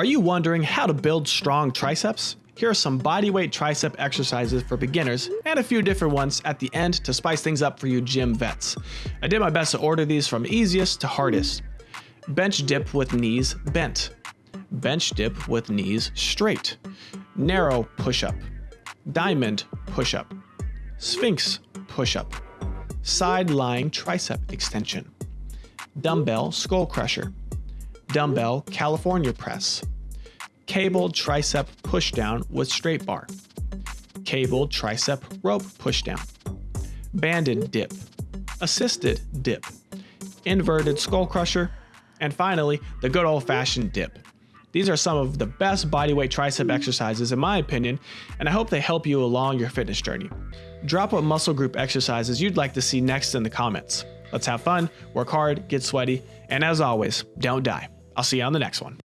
Are you wondering how to build strong triceps? Here are some bodyweight tricep exercises for beginners and a few different ones at the end to spice things up for you gym vets. I did my best to order these from easiest to hardest. Bench dip with knees bent. Bench dip with knees straight. Narrow push-up. Diamond push-up. Sphinx push-up. Side lying tricep extension. Dumbbell skull crusher dumbbell California press, cabled tricep pushdown with straight bar, cabled tricep rope pushdown, banded dip, assisted dip, inverted skull crusher, and finally, the good old fashioned dip. These are some of the best bodyweight tricep exercises in my opinion, and I hope they help you along your fitness journey. Drop what muscle group exercises you'd like to see next in the comments. Let's have fun, work hard, get sweaty, and as always, don't die. I'll see you on the next one.